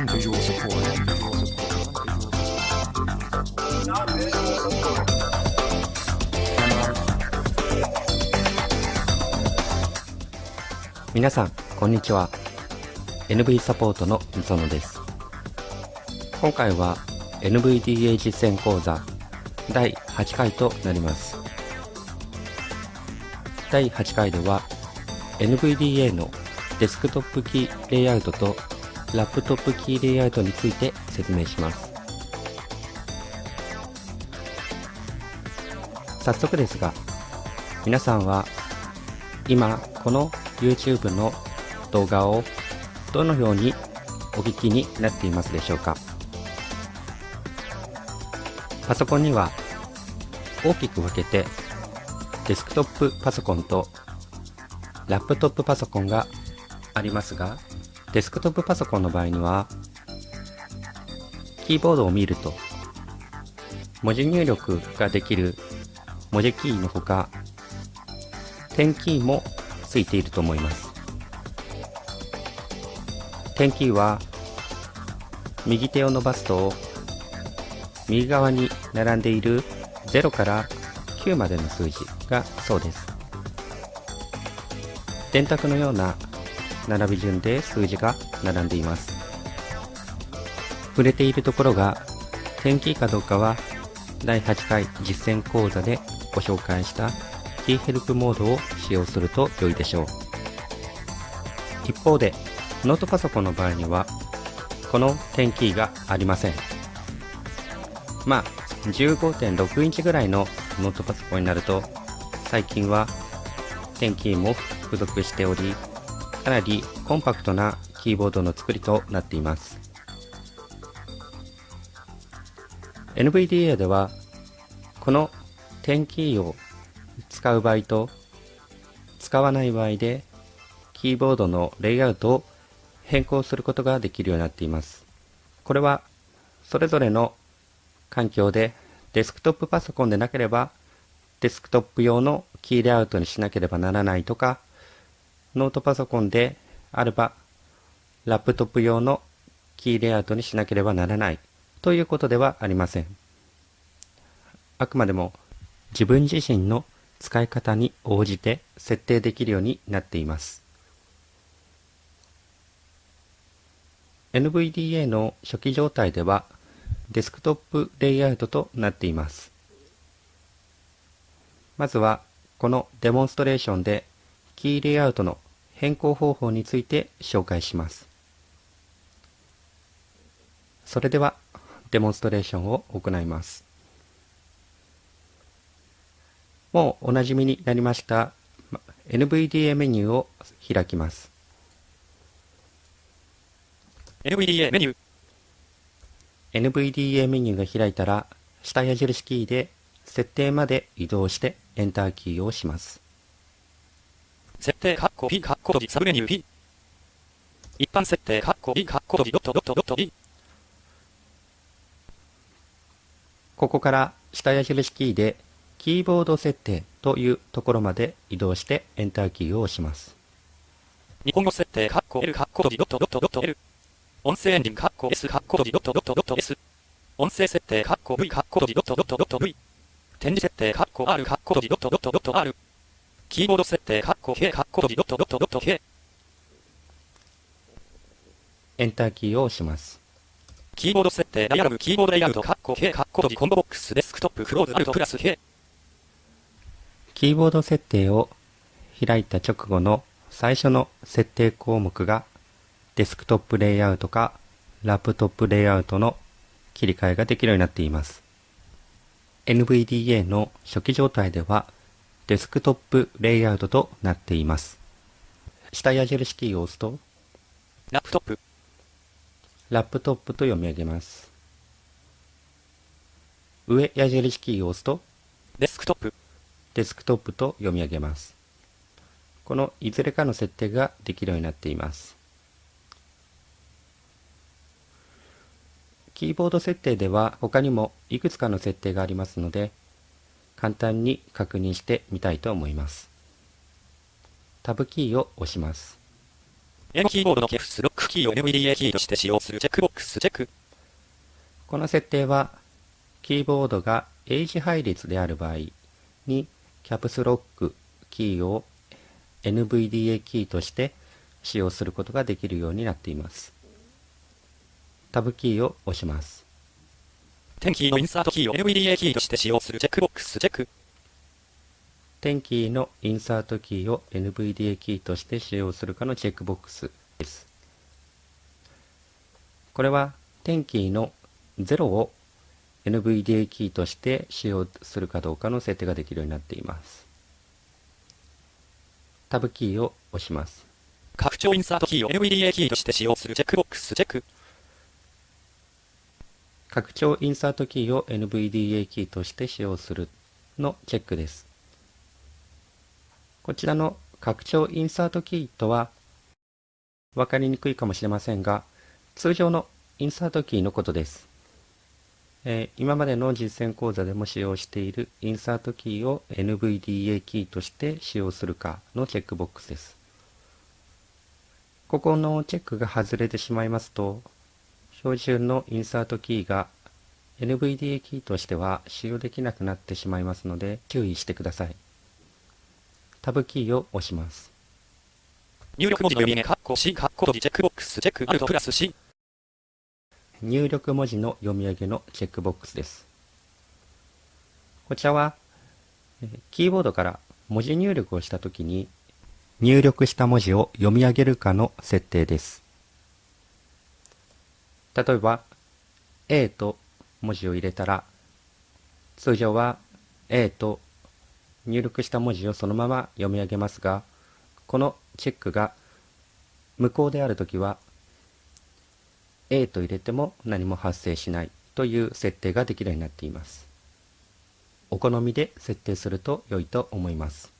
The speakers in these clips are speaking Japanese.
non-visual support. 皆さんこんにちは NV サポートのみそのです今回は NVDA 実践講座第8回となります第8回では NVDA のデスクトップキーレイアウトとラップトップキーレイアウトについて説明します。早速ですが皆さんは今この YouTube の動画をどのようにお聞きになっていますでしょうか？パソコンには大きく分けてデスクトップパソコンとラップトップパソコンがありますがデスクトップパソコンの場合にはキーボードを見ると文字入力ができる文字キーのほか点キーもついていると思います。点キーは右手を伸ばすと右側に並んでいる0から9までの数字がそうです。電卓のような並び順で数字が並んでいます。触れているところが点キーかどうかは第8回実践講座でご紹介したキーヘルプモードを使用すると良いでしょう。一方でノートパソコンの場合にはこの点キーがありません。まあ15.6インチぐらいのノートパソコンになると最近は点キーも付属しておりかなりコンパクトなキーボードの作りとなっています。NVDA ではこの点キーを使う場合と使わない場合でキーボードのレイアウトを変更することができるようになっています。これはそれぞれの環境でデスクトップパソコンでなければデスクトップ用のキーレイアウトにしなければならないとかノートパソコンであればラップトップ用のキーレイアウトにしなければならないということではありません。あくまでも自分自身の使い方に応じて設定できるようになっています。NVDA の初期状態ではデスクトップレイアウトとなっています。まずはこのデモンストレーションでキーレイアウトの変更方法について紹介します。それではデモンストレーションを行います。もうおなじみになりました NVDA メニューを開きます。NVDA メニュー。NVDA メニューが開いたら下矢印キーで設定まで移動してエンターキーを押します設定カッコ P カッコ閉じサブメニュー P 一般設定カッコ B カッコ閉じドットドットドット D ここから下矢印キーでキーボード設定というところまで移動してエンターキーを押します。日本語設定カッコ L カッコ閉じドットドットドット L 音声エンジンカッコ S カッコ閉じドットドットドット S 音声設定カッコ V カッコ閉じドットドットドット V 展示設定カッコ R カッコ閉じドットドットドット R キーボード設定カッコ K カッコ閉じドットドットドット K エンターキーを押します。キーボード設定ダイアログキーボードレイアウトカッコ K カッコ閉じコンボボックスデスクトップクローズアルトプラス K キーボード設定を開いた直後の最初の設定項目がデスクトップレイアウトかラップトップレイアウトの切り替えができるようになっています。NVDA の初期状態ではデスクトップレイアウトとなっています。下矢印キーを押すとラップトップ。ラップトップと読み上げます。上矢印キーを押すとデスクトップ。デスクトップと読み上げます。このいずれかの設定ができるようになっています。キーボード設定では他にもいくつかの設定がありますので簡単に確認してみたいと思いますタブキーを押します英語キーボードのキャプスロックキーを NVDA キーとして使用するチェックボックスチェック。この設定は、キーボードが英字配列である場合に、キャプスロックキーを NVDA キーとして使用することができるようになっています。タブキーを押します。テンキーのインサートキーを NVDA キーとして使用するチェックボックスチェック。テンキーのインサートキーを NVDA キーとして使用するかのチェックボックスです。これはテンキーの0を NVDA キーとして使用するかどうかの設定ができるようになっています。タブキーを押します。拡張インサートキーを NVDA キーとして使用するチェックボックスチェック。拡張インサートキーを NVDA キーとして使用するのチェックです。こちらの拡張インサートキーとは分かりにくいかもしれませんが、通常のインサートキーのことです。えー今までの実践講座でも使用しているインサートキーを NVDA キーとして使用するかのチェックボックスです。ここのチェックが外れてしまいますと、標準のインサートキーが NVDA キーとしては使用できなくなってしまいますので注意してください。タブキーを押します。入力文字の読み上げ、カッコ C、カッコ閉じチェックボックスチェック、アルトプラス C。入力文字の読み上げのチェックボックスです。こちらは、えーキーボードから文字入力をしたときに、入力した文字を読み上げるかの設定です。例えば、A と文字を入れたら、通常は A と入力した文字をそのまま読み上げますが、このチェックが無効であるときは、A と入れても何も発生しないという設定ができるようになっています。お好みで設定すると良いと思います。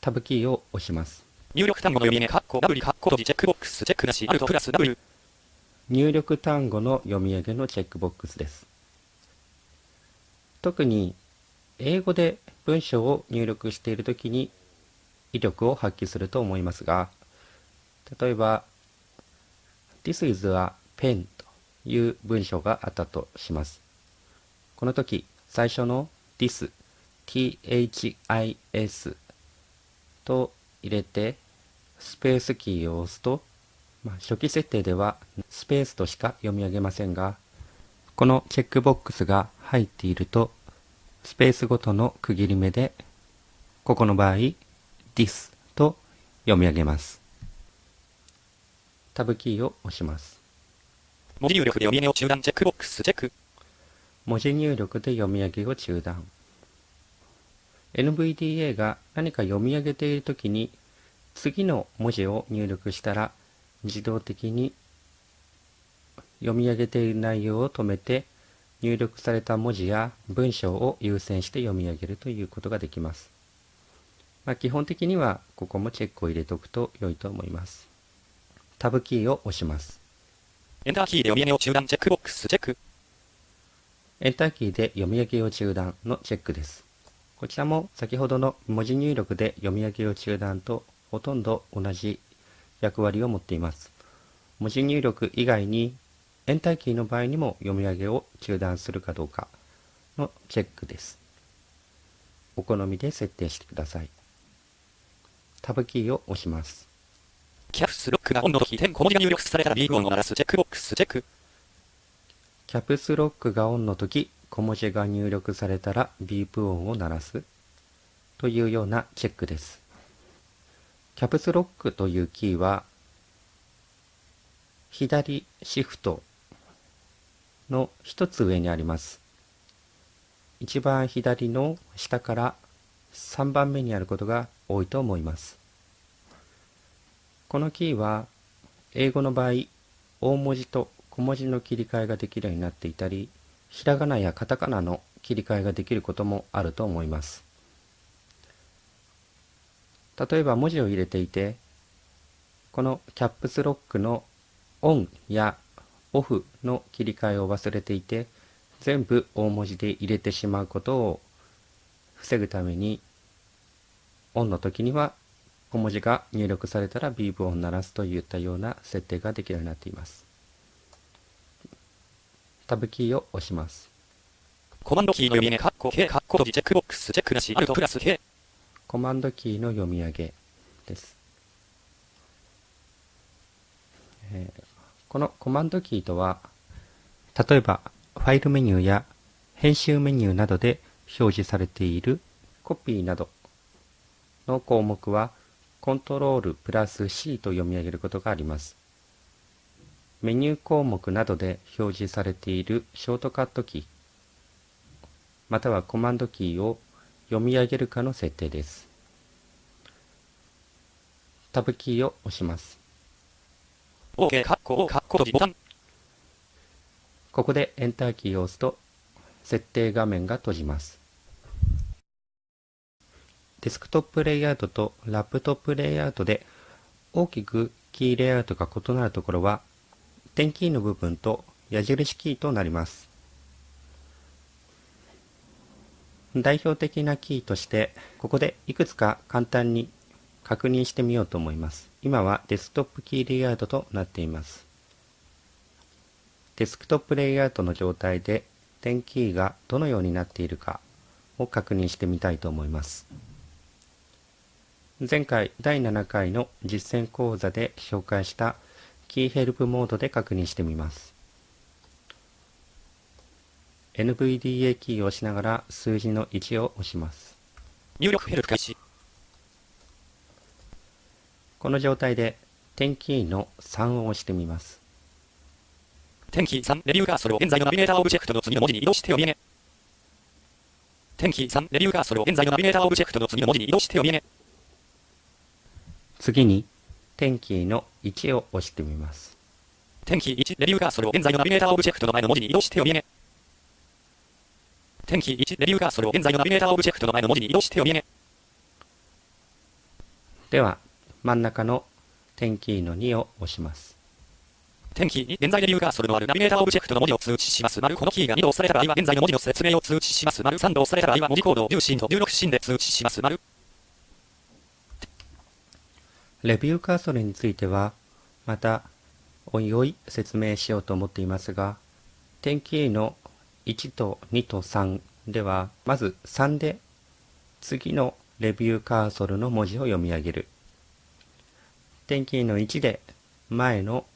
タブキーを押します。入力単語の読み上げ、カッコ W、カッコ閉じチェックボックスチェックなし、アルトプラス W。入力単語の読み上げのチェックボックスです。特に英語で文章を入力しているときに威力を発揮すると思いますが、例えば、This is a pen という文章があったとします。この時、最初の this, this と入れて、スペースキーを押すと、まあ、初期設定ではスペースとしか読み上げませんが、このチェックボックスが入っていると、スペースごとの区切り目で、ここの場合、this と読み上げます。タブキーを押します。文字入力で読み上げを中断チェックボックスチェック。文字入力で読み上げを中断。NVDA が何か読み上げているときに、次の文字を入力したら、自動的に読み上げている内容を止めて、入力された文字や文章を優先して読み上げるということができます。まあ、基本的にはここもチェックを入れておくと良いと思います。タブキーを押します。エンターキーで読み上げを中断チェックボックスチェック。エンターキーで読み上げを中断のチェックです。こちらも先ほどの文字入力で読み上げを中断とほとんど同じ役割を持っています。文字入力以外にエンターキーの場合にも読み上げを中断するかどうかのチェックです。お好みで設定してください。タブキーを押します。キャプスロックがオンの時、点小文字が入力されたらビープ音を鳴らすチェックボックスチェック。キャプスロックがオンの時、小文字が入力されたらビープ音を鳴らすというようなチェックです。キャプスロックというキーは、左シフトの一つ上にあります。一番左の下から3番目にあることが多いと思います。このキーは、英語の場合、大文字と小文字の切り替えができるようになっていたり、ひらがなやカタカナの切り替えができることもあると思います。例えば文字を入れていて、このキャップスロックのオンやオフの切り替えを忘れていて、全部大文字で入れてしまうことを防ぐために、オンの時には小文字が入力されたらビーブを鳴らすといったような設定ができるようになっています。タブキーを押します。コマンドキーの読み上げ、カッコ K、カッコ閉じ、チェックボックス、チェックなし、アルトプラス K。コマンドキーの読み上げです。えーこのコマンドキーとは、例えばファイルメニューや編集メニューなどで表示されているコピーなどの項目はコントロールプラス C と読み上げることがあります。メニュー項目などで表示されているショートカットキー、またはコマンドキーを読み上げるかの設定です。タブキーを押します。OK、カッコ O、カッコ閉じ、ボタン。ここでエンターキーを押すと設定画面が閉じます。デスクトップレイアウトとラップトップレイアウトで大きくキーレイアウトが異なるところは点キーの部分と矢印キーとなります。代表的なキーとしてここでいくつか簡単に確認してみようと思います。今はデスクトップキーレイアウトとなっています。デスクトップレイアウトの状態で点キーがどのようになっているかを確認してみたいと思います。前回第7回の実践講座で紹介したキーヘルプモードで確認してみます。NVDA キーを押しながら数字の1を押します。入力ヘルプ開始。この状態でテンキーの3を押してみます。テンキー3、レビューカーソルを現在のナビゲーターオブジェクトの次の文字に移動して読み上げ。テンキー3、レビューカーソルを現在のナビゲーターオブジェクトの次の文字に移動して読み上げ。次にテンキーの1を押してみます。テンキー1、レビューカーソルを現在のナビゲーターオブジェクトの前の文字に移動して読み上げ。テンキー1、レビューカーソルを現在のナビゲーターオブジェクトの前の文字に移動して読み上げ。では真ん中のテンキーの2を押します。テンキー2、現在レビューカーソルのあるナビゲーターオブジェクトの文字を通知します。丸このキーが2度押された場合は現在の文字の説明を通知します。丸3度押された場合は文字コードを10進と16進で通知します。丸レビューカーソルについてはまたおいおい説明しようと思っていますが点キーの1と2と3ではまず3で次のレビューカーソルの文字を読み上げる。点キーの1で前の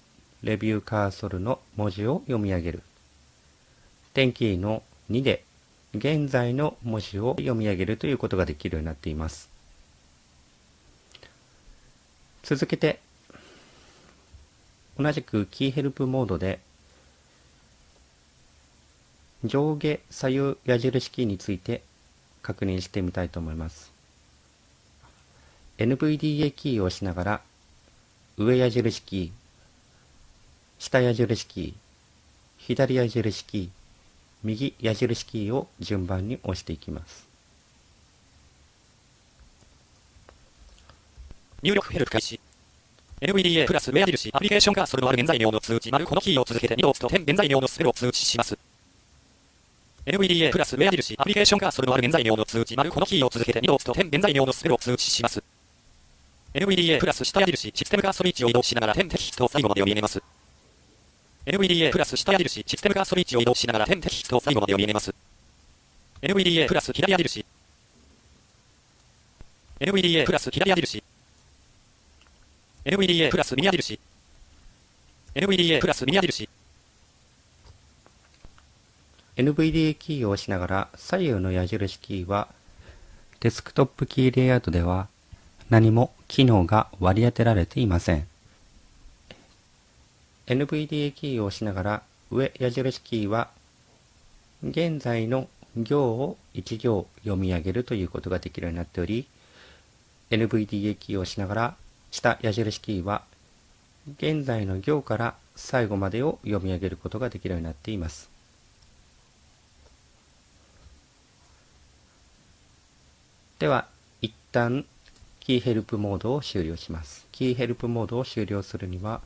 レビューカーソルの文字を読み上げる。点キーの2で現在の文字を読み上げるということができるようになっています。続けて同じくキーヘルプモードで上下左右矢印キーについて確認してみたいと思います NVDA キーを押しながら上矢印キー下矢印キー左矢印キー右矢印キーを順番に押していきます入力ヘルプ開始。NVDA プラス上矢印アプリケーションカーソルのある現在行の通知丸このキーを続けて2度押すと点現在行のスペルを通知します。NVDA プラス上矢印アプリケーションカーソルのある現在行の通知丸このキーを続けて2度押すと点現在行のスペルを通知します。NVDA プラス下矢印システムカーソル位置を移動しながら点テキストを最後まで読み上げます。NVDA プラス下矢印システムカーソル位置を移動しながら点テキストを最後まで読み上げます。NVDA プラス左矢印 NVDA プラス左矢印 NVDA プラス右矢印 NVDA プラス右矢印 NVDA キーを押しながら左右の矢印キーはデスクトップキーレイアウトでは何も機能が割り当てられていません NVDA キーを押しながら上矢印キーは現在の行を1行読み上げるということができるようになっており NVDA キーを押しながら下矢印キーは現在の行から最後までを読み上げることができるようになっています。では一旦キーヘルプモードを終了しますキーヘルプモードを終了するには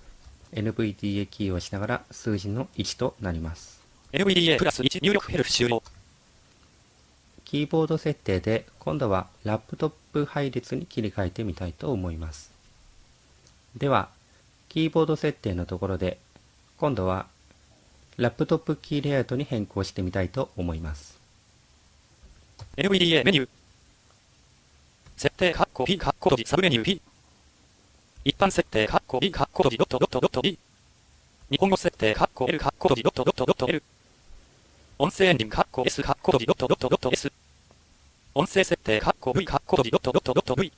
NVDA キーを押しながら数字の1となります NVDA プラス1入力ヘルプ終了キーボード設定で今度はラップトップ配列に切り替えてみたいと思います。では、キーボード設定のところで今度はラップトップキーレイアウトに変更してみたいと思います。NVDA メニュー設定カッコ P カッコ閉じサブメニュー P 一般設定カッコ B カッコ閉じドットドットドット B 日本語設定カッコ L カッコ閉じドットドットドット L 音声エンジンカッコ S カッコ閉じドットドットドット S 音声設定カッコ V カッコ閉じドットドットドット V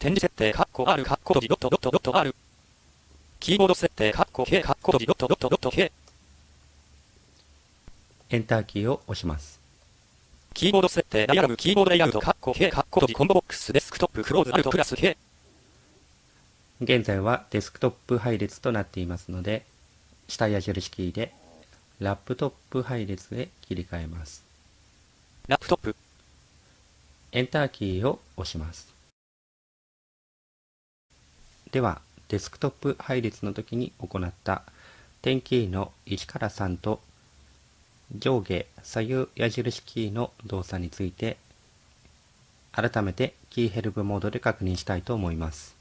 展示設定カッコ R カッコ閉じドットドットドット R キーボード設定カッコ K カッコ閉じドットドットドット K エンターキーを押します。キーボード設定ダイアグラムキーボードレイアウトカッコ K カッココンボボックスデスクトップクローズアルトプラス K 現在はデスクトップ配列となっていますので、下矢印キーでラップトップ配列へ切り替えます。ラップトップ。エンターキーを押します。では、デスクトップ配列の時に行った点キーの1から3と上下左右矢印キーの動作について改めてキーヘルプモードで確認したいと思います。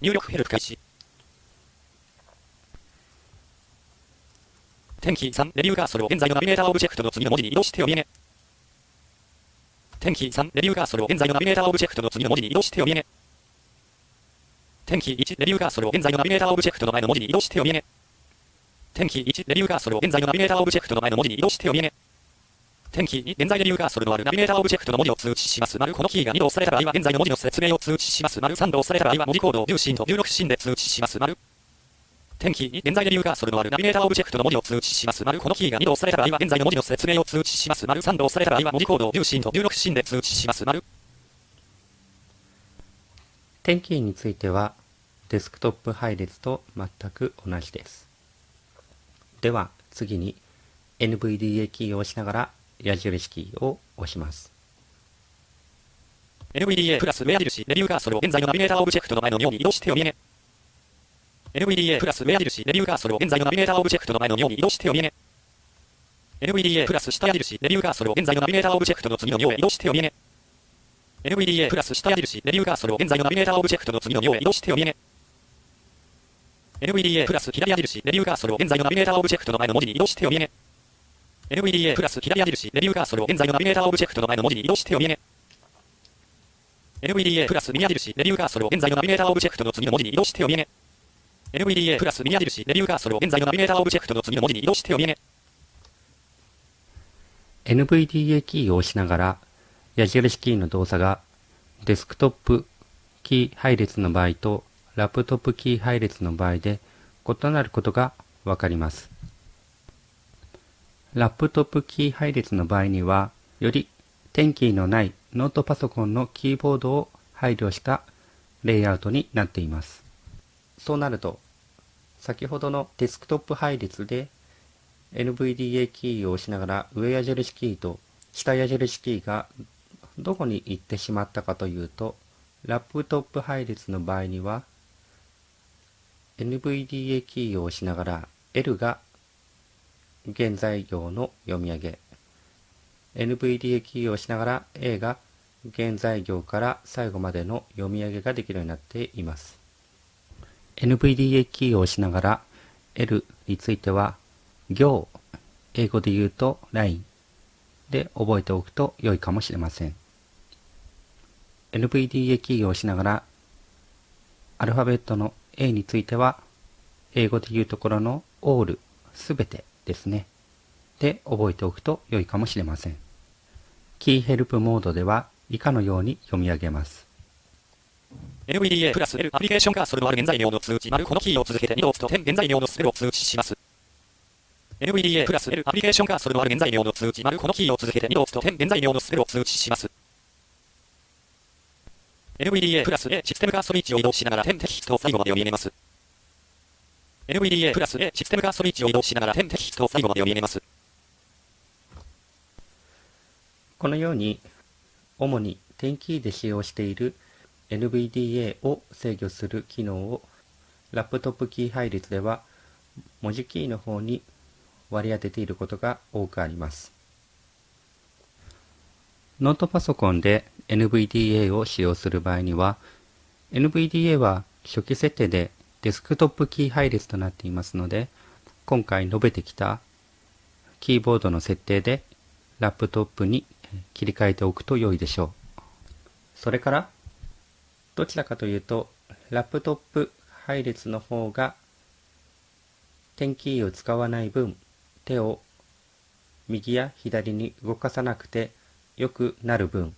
入力ヘルプ開始。テンキー3、レビューカーソルを現在のナビゲーターオブジェクトの次の文字に移動して読み上げ。テンキー3、レビューカーソルを現在のナビゲーターオブジェクトの次の文字に移動して読み上げ。テンキー1、レビューカーソルを現在のナビゲーターオブジェクトの前の文字に移動して読み上げ。テンキー1、レビューカーソルを現在のナビゲーターオブジェクトの前の文字に移動して読み上げ。テンキー2、現在レビューカーソルのあるナビゲーターオブジェクトの文字を通知します。丸このキーが2度押された場合は現在の文字の説明を通知します。丸3度押された場合は文字コードを十進と16進で通知します。丸テンキー2、現在レビューカーソルのあるナビゲーターオブジェクトの文字を通知します。丸このキーが2度押された場合は現在の文字の説明を通知します。丸3度押された場合は文字コードを十進と16進で通知します。丸テンキーについてはデスクトップ配列と全く同じです。では次に NVDA キーを押しながら矢印キーを押します。NVDA プラス上矢印、レビューカーソルを現在のナビゲーターオブジェクトの前の行に移動して読み上げ。NVDA プラス上矢印、レビューカーソルを現在のナビゲーターオブジェクトの前の行に移動して読み上げ。NVDA プラス下矢印、レビューカーソルを現在のナビゲーターオブジェクトの次の行へ移動して読み上げ。NVDA プラス下矢印、レビューカーソルを現在のナビゲーターオブジェクトの次の行へ移動して読み上げ。NVDA プラス左矢印、レビューカーソルを現在のナビゲーターオブジェクトの前の文字に移動して読み上げ。NVDA プラス左矢印、レビューカーソルを現在のナビゲーターオブジェクトの前の文字に移動して読み上げ。NVDA プラス右矢印、レビューカーソルを現在のナビゲーターオブジェクトの次の文字に移動して読み上げ。NVDA プラス右矢印、レビューカーソルを現在のナビゲーターオブジェクトの次の文字に移動して読み上げ。NVDA キーを押しながら、矢印キーの動作がデスクトップキー配列の場合とラップトップキー配列の場合で異なることがわかります。ラップトップキー配列の場合には、よりテンキーのないノートパソコンのキーボードを配慮したレイアウトになっています。そうなると、先ほどのデスクトップ配列で NVDA キーを押しながら上矢印キーと下矢印キーがどこに行ってしまったかというと、ラップトップ配列の場合には NVDA キーを押しながら L が現在行の読み上げ。NVDA キーを押しながら A が現在行から最後までの読み上げができるようになっています。NVDA キーを押しながら L については行英語で言うと line で覚えておくと良いかもしれません。NVDA キーを押しながらアルファベットの A については英語で言うところの all すべてですね。で覚えておくと良いかもしれません。キーヘルプモードでは以下のように読み上げます。NVDA プラス L アプリケーションカーソルのある現在名の通知丸このキーを続けて2度押すと点現在名のスペルを通知します。NVDA プラス L アプリケーションカーソルのある現在名の通知丸このキーを続けて2度押すと点現在名のスペルを通知します。NVDA プラス A システムカーソル位置を移動しながら点テキストを最後まで読み上げます。NVDA プラス A システムカーソル位置を移動しながら点テキストを最後まで読み上げます。このように、主に点キーで使用している NVDA を制御する機能をラップトップキー配列では文字キーの方に割り当てていることが多くあります。ノートパソコンで NVDA を使用する場合には、NVDA は初期設定でデスクトップキー配列となっていますので、今回述べてきたキーボードの設定でラップトップに切り替えておくと良いでしょう。それから、どちらかというと、ラップトップ配列の方が、点キーを使わない分、手を右や左に動かさなくて良くなる分、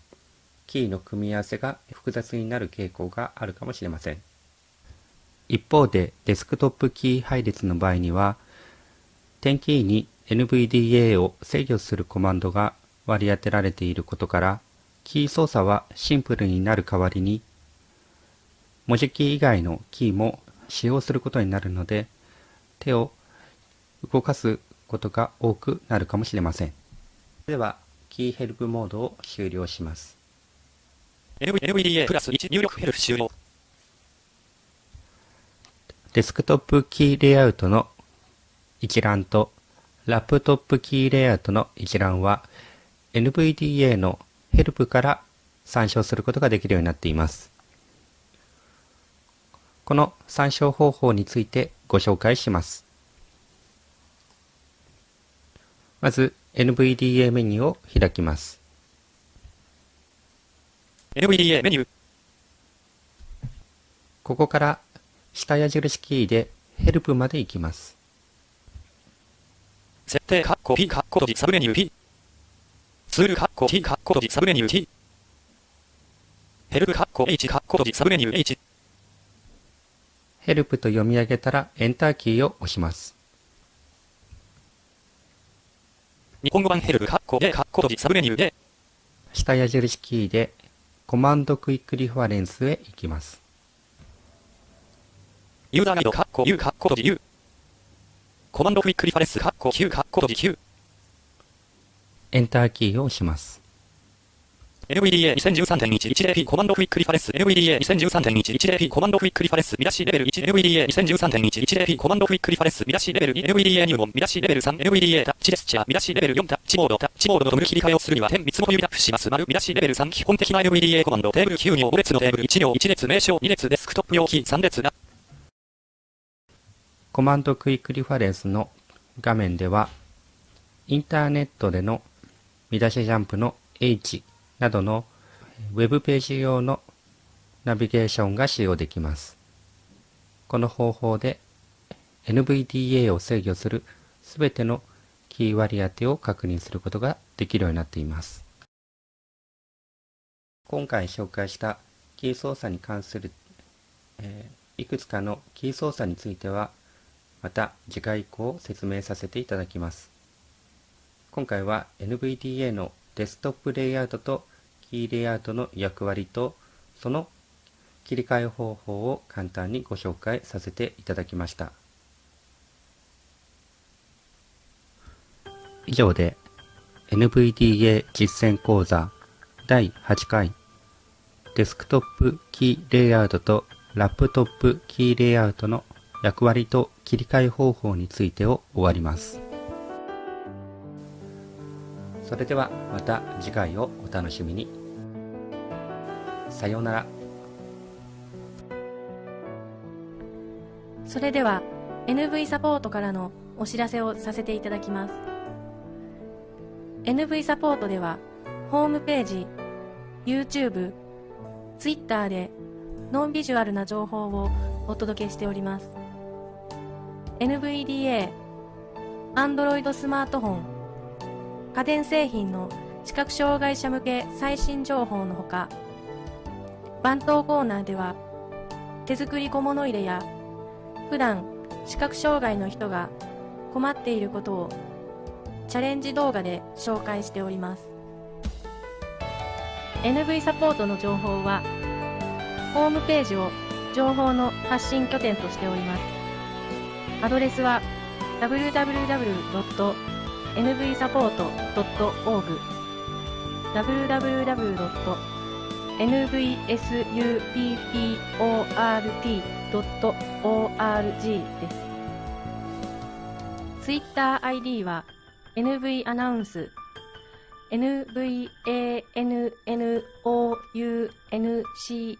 キーの組み合わせが複雑になる傾向があるかもしれません。一方で、デスクトップキー配列の場合には、点キーに NVDA を制御するコマンドが割り当てられていることから、キー操作はシンプルになる代わりに、文字キー以外のキーも使用することになるので、手を動かすことが多くなるかもしれません。では、キーヘルプモードを終了します。NVDA プラス1入力ヘルプ終了。デスクトップキーレイアウトの一覧とラップトップキーレイアウトの一覧は NVDA のヘルプから参照することができるようになっています。この参照方法についてご紹介します。まず NVDA メニューを開きます。NVDA メニュー。ここから下矢印キーでヘルプまで行きます。設定カッコ P カッコ閉じサブメニュー P。ツールカッコ T カッコ閉じサブメニュー T。ヘルプカッコ H カッコ閉じサブメニュー H。ヘルプと読み上げたらエンターキーを押します。日本語版ヘルプカッコ A カッコサブメニュー A。下矢印キーでコマンドクイックリファレンスへ行きます。ユーザーガイド、カッコ U、カッコ閉じ U。コマンドクイックリファレンス、カッコ Q、カッコ閉じ Q。エンターキーを押します。NVDA2013.110P コマンドクイックリファレンス NVDA2013.110P コマンドクイックリファレンス。見出しレベル1 NVDA2013.110P コマンドクイックリファレンス。見出しレベル2 NVDA 入門見出しレベル3 NVDA タッチジェスチャー。見出しレベル4タッチモード。タッチモードのトグル切り替えをするには点3本指タップします。丸見出しレベル3基本的な NVDA コマンドテーブル9行5列のテーブル1行1列名称。2列デスクトップ用キー3列な。コマンドクイックリファレンスの画面ではインターネットでの見出しジャンプの H などのウェブページ用のナビゲーションが使用できます。この方法で NVDA を制御するすべてのキー割り当てを確認することができるようになっています。今回紹介したキー操作に関する、えー、いくつかのキー操作についてはまた次回以降説明させていただきます。今回は NVDA のデスクトップレイアウトとキーレイアウトの役割とその切り替え方法を簡単にご紹介させていただきました。以上で NVDA 実践講座第8回デスクトップキーレイアウトとラップトップキーレイアウトの役割と切り替え方法についてを終わります。それではまた次回をお楽しみに。さようなら。それでは NV サポートからのお知らせをさせていただきます。NV サポートではホームページ、YouTube、Twitter でノンビジュアルな情報をお届けしております。NVDA、Android スマートフォン、家電製品の視覚障害者向け最新情報のほか番頭コーナーでは手作り小物入れや普段視覚障害の人が困っていることをチャレンジ動画で紹介しております NV サポートの情報はホームページを情報の発信拠点としておりますアドレスは www.nvsupport.org www. nvsupport.org です。TwitterID は NV アナウンス NVANNOUNCE